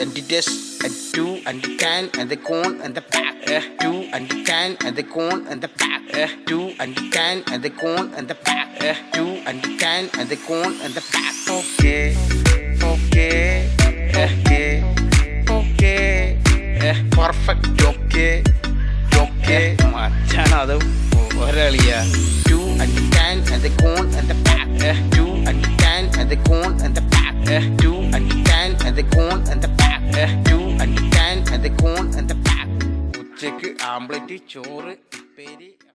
and the test, and two, and the can, and the cone, and the pack. Uh, two, and the can, and the cone, and the pack. Uh, two, and the can, and the cone, and the pack. Uh, two, and the can, and the cone, and the pack. Okay, okay, okay, okay. Uh, perfect, okay, okay. മച്ചാണത് ഒരളിയ to and can and the cone and the pack uh, two and can and the cone and the pack uh, two and can and the cone two and can and the cone and the pack ഉച്ചക്ക് ആംപ്ലേറ്റ് ചോറ് ഉപ്പേരി